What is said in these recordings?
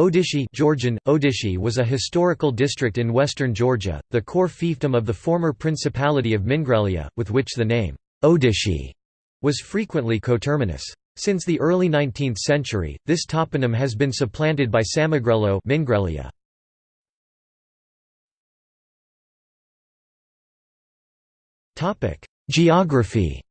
Odishi Georgian, Odishi was a historical district in western Georgia, the core fiefdom of the former Principality of Mingrelia, with which the name, Odishi, was frequently coterminous. Since the early 19th century, this toponym has been supplanted by Samegrelo Mingrelia. Geography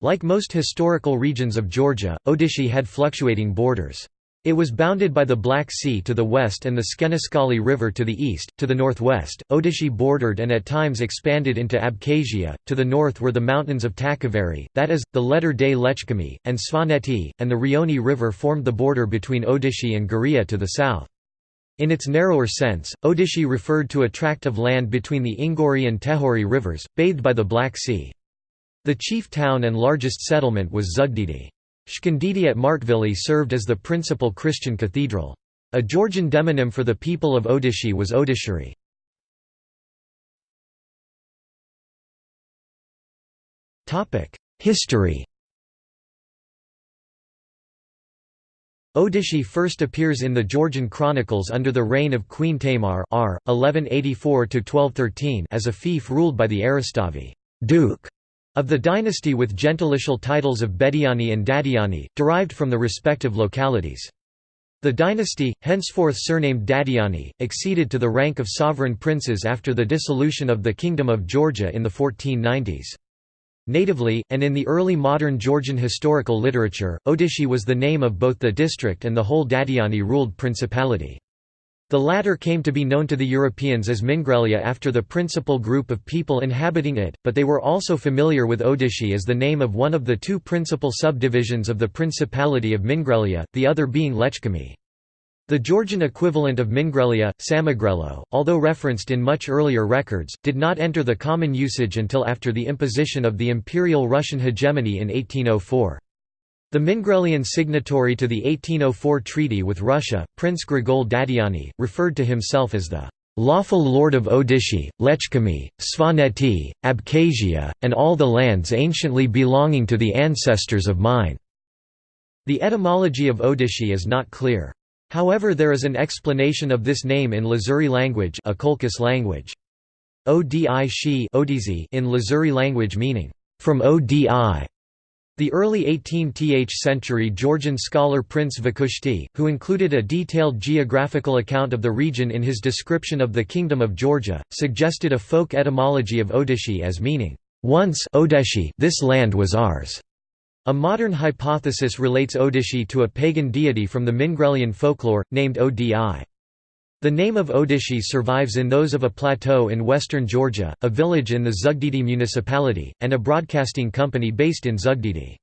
Like most historical regions of Georgia, Odishi had fluctuating borders. It was bounded by the Black Sea to the west and the Skenespali River to the east. To the northwest, Odishi bordered and at times expanded into Abkhazia. To the north were the mountains of Takveri, that is, the latter-day Lechkhumi, and Svaneti, and the Rioni River formed the border between Odishi and Guria to the south. In its narrower sense, Odishi referred to a tract of land between the Ingori and Tekhuri rivers, bathed by the Black Sea. The chief town and largest settlement was Zugdidi. Chkondidi at Martvili served as the principal Christian cathedral. A Georgian demonym for the people of Odishi was Odishiri. History Odishi first appears in the Georgian chronicles under the reign of Queen Tamar r. 1184 as a fief ruled by the Eristavi Duke of the dynasty with gentilicial titles of Bediani and Dadiani, derived from the respective localities. The dynasty, henceforth surnamed Dadiani, acceded to the rank of sovereign princes after the dissolution of the Kingdom of Georgia in the 1490s. Natively, and in the early modern Georgian historical literature, Odishi was the name of both the district and the whole Dadiani-ruled principality. The latter came to be known to the Europeans as Mingrelia after the principal group of people inhabiting it, but they were also familiar with Odishi as the name of one of the two principal subdivisions of the Principality of Mingrelia, the other being Lechkhumi. The Georgian equivalent of Mingrelia, Samegrelo, although referenced in much earlier records, did not enter the common usage until after the imposition of the Imperial Russian hegemony in 1804. The Mingrelian signatory to the 1804 treaty with Russia, Prince Grigol Dadiani, referred to himself as the lawful lord of Odishi, Lechkhumi, Svaneti, Abkhazia, and all the lands anciently belonging to the ancestors of mine." The etymology of Odishi is not clear. However there is an explanation of this name in Lazuri language language. Odi in Lazuri language meaning, from Odi the early 18th century Georgian scholar Prince Vakhushti, who included a detailed geographical account of the region in his description of the Kingdom of Georgia, suggested a folk etymology of Odishi as meaning, "...once Odeshi this land was ours." A modern hypothesis relates Odishi to a pagan deity from the Mingrelian folklore, named Odi. The name of Odishi survives in those of a plateau in western Georgia, a village in the Zugdidi municipality, and a broadcasting company based in Zugdidi.